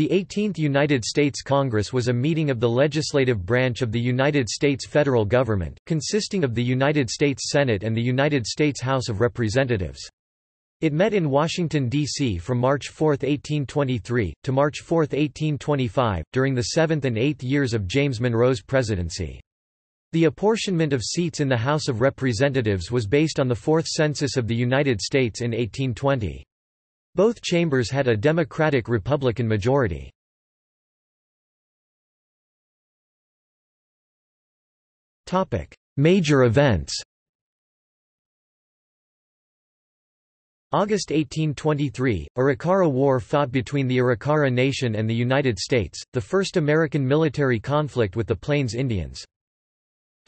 The 18th United States Congress was a meeting of the legislative branch of the United States federal government, consisting of the United States Senate and the United States House of Representatives. It met in Washington, D.C. from March 4, 1823, to March 4, 1825, during the seventh and eighth years of James Monroe's presidency. The apportionment of seats in the House of Representatives was based on the Fourth Census of the United States in 1820. Both chambers had a Democratic-Republican majority. Major events August 1823, Arikara War fought between the Arikara Nation and the United States, the first American military conflict with the Plains Indians.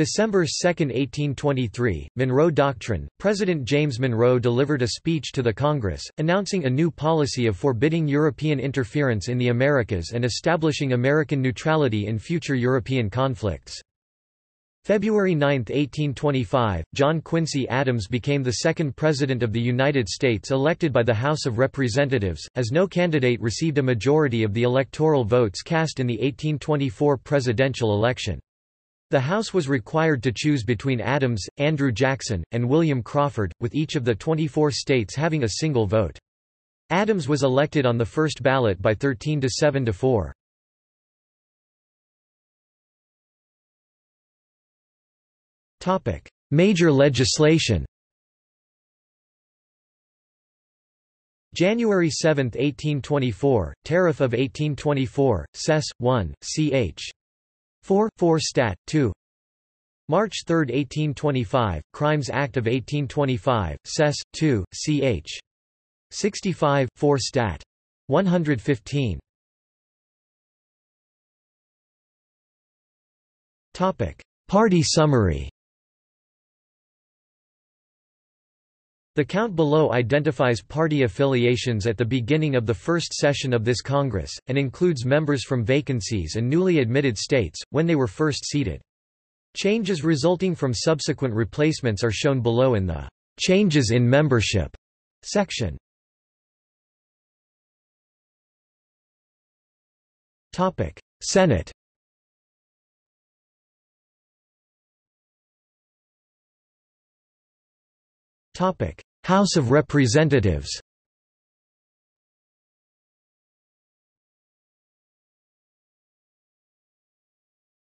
December 2, 1823, Monroe Doctrine, President James Monroe delivered a speech to the Congress, announcing a new policy of forbidding European interference in the Americas and establishing American neutrality in future European conflicts. February 9, 1825, John Quincy Adams became the second President of the United States elected by the House of Representatives, as no candidate received a majority of the electoral votes cast in the 1824 presidential election. The House was required to choose between Adams, Andrew Jackson, and William Crawford, with each of the 24 states having a single vote. Adams was elected on the first ballot by 13 to 7 to 4. Topic: Major legislation. January 7, 1824, Tariff of 1824, Sess. 1, ch. 4, 4 Stat. 2 March 3, 1825, Crimes Act of 1825, Sess. 2, ch. 65, 4 Stat. 115 Topic. Party summary The count below identifies party affiliations at the beginning of the first session of this Congress, and includes members from vacancies and newly admitted states, when they were first seated. Changes resulting from subsequent replacements are shown below in the "'Changes in Membership' section. Senate House of Representatives.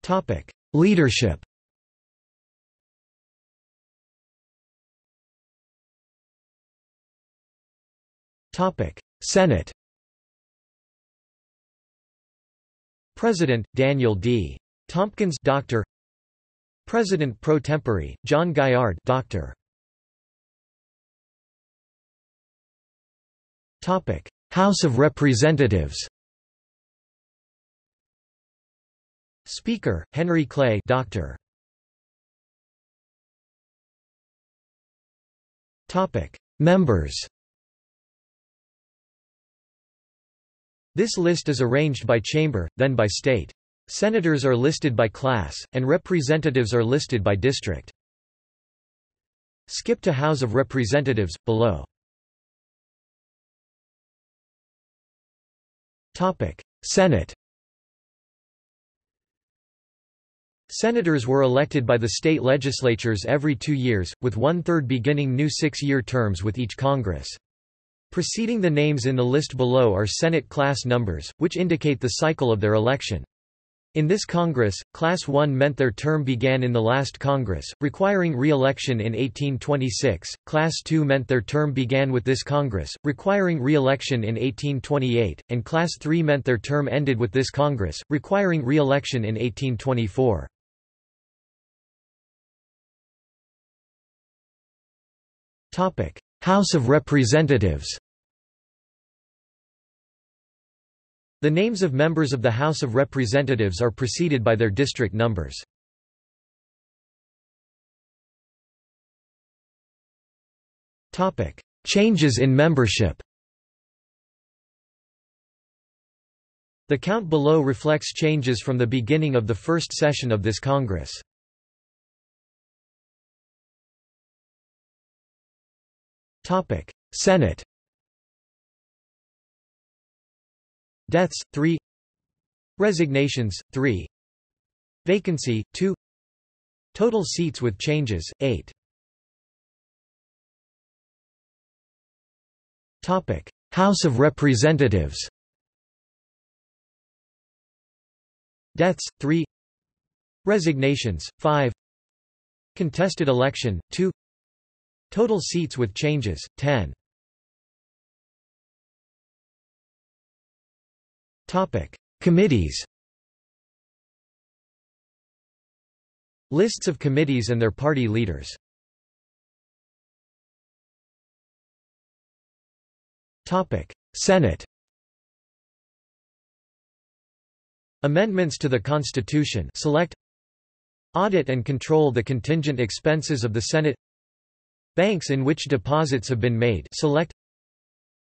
Topic: Leadership. Topic: Senate. President Daniel D. Tompkins Doctor. President pro tempore John Gaillard Doctor Topic: House of Representatives. Speaker: Henry Clay, Doctor. Topic: Members. This list is arranged by chamber, then by state. Senators are listed by class, and representatives are listed by district. Skip to House of Representatives, below. Senate Senators were elected by the state legislatures every two years, with one-third beginning new six-year terms with each Congress. Preceding the names in the list below are Senate class numbers, which indicate the cycle of their election. In this Congress, Class 1 meant their term began in the last Congress, requiring re-election in 1826, Class 2 meant their term began with this Congress, requiring re-election in 1828, and Class 3 meant their term ended with this Congress, requiring re-election in 1824. House of Representatives The names of members of the House of Representatives are preceded by their district numbers. Changes in membership The count below reflects changes from the beginning of the first session of this Congress. Senate Deaths 3 Resignations 3 Vacancy 2 Total seats with changes 8 Topic. House of Representatives. Deaths 3 Resignations 5 Contested election 2 Total seats with changes 10 Committees Lists of committees and their party leaders Topic. Senate Amendments to the Constitution select Audit and control the contingent expenses of the Senate Banks in which deposits have been made select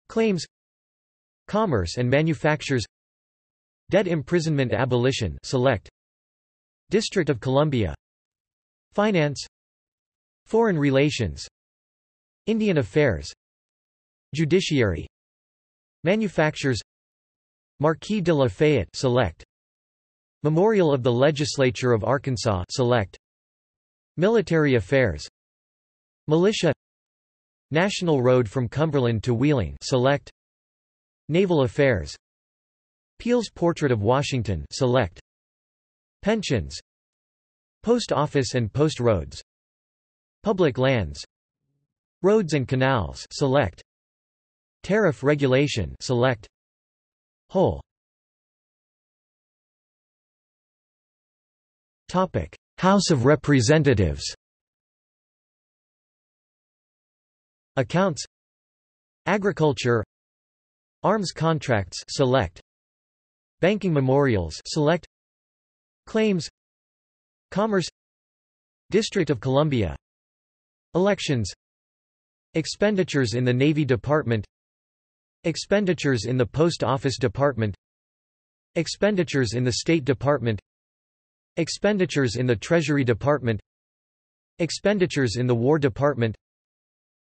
Claims Commerce and manufactures Debt imprisonment abolition select. District of Columbia. Finance. Foreign relations. Indian affairs. Judiciary. Manufactures. Marquis de Lafayette select. Memorial of the Legislature of Arkansas Select. Military Affairs. Militia. National Road from Cumberland to Wheeling Select. Naval Affairs Peale's Portrait of Washington Select. Pensions. Post Office and Post Roads. Public Lands. Roads and Canals Select. Tariff Regulation Select. Whole. Topic: House of Representatives. Accounts. Agriculture. Arms contracts select Banking memorials select Claims Commerce District of Columbia Elections Expenditures in the Navy Department Expenditures in the Post Office Department Expenditures in the State Department Expenditures in the Treasury Department Expenditures in the War Department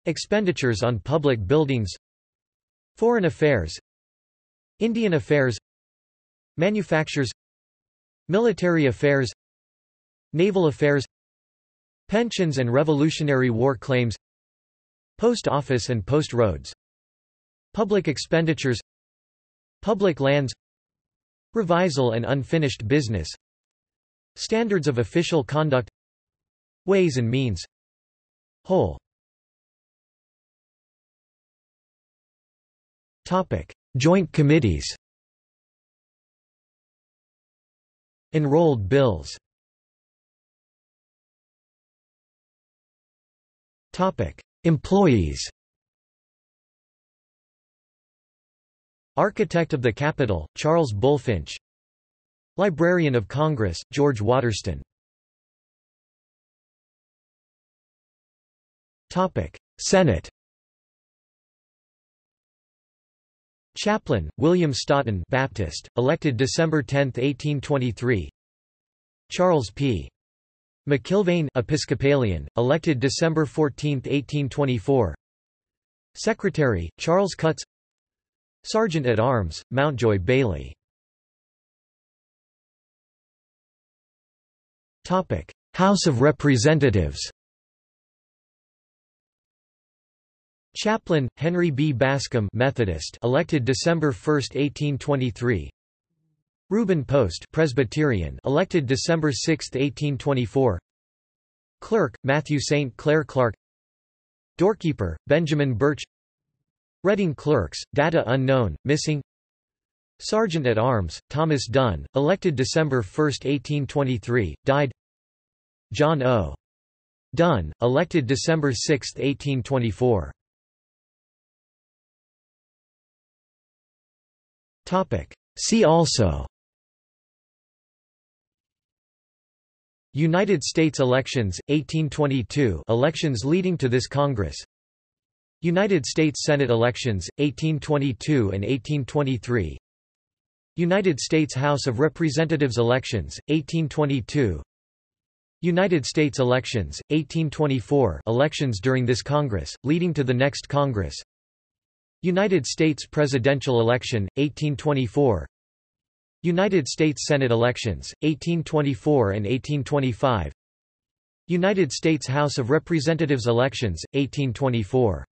Expenditures on public buildings Foreign Affairs Indian Affairs Manufactures Military Affairs Naval Affairs Pensions and Revolutionary War claims Post Office and Post Roads Public expenditures Public lands Revisal and unfinished business Standards of official conduct Ways and means. Whole. Topic. Joint committees Enrolled bills. Employees. Architect of the Capitol, Charles Bulfinch Librarian of Congress, George Watterston. Senate Chaplain, William Staughton Baptist, elected December 10, 1823 Charles P. McIlvaine Episcopalian, elected December 14, 1824 Secretary, Charles Cutts. Sergeant at Arms, Mountjoy Bailey. House of Representatives Chaplain, Henry B. Bascom Methodist elected December 1, 1823 Reuben Post Presbyterian elected December 6, 1824 Clerk, Matthew St. Clair Clarke Doorkeeper, Benjamin Birch Reading Clerks, data unknown, missing Sergeant at Arms, Thomas Dunn, elected December 1, 1823, died John O. Dunn, elected December 6, 1824. See also. United States elections, 1822 elections leading to this Congress. United States Senate elections, 1822 and 1823 United States House of Representatives elections, 1822 United States elections, 1824 elections during this Congress, leading to the next Congress United States presidential election, 1824 United States Senate elections, 1824 and 1825 United States House of Representatives elections, 1824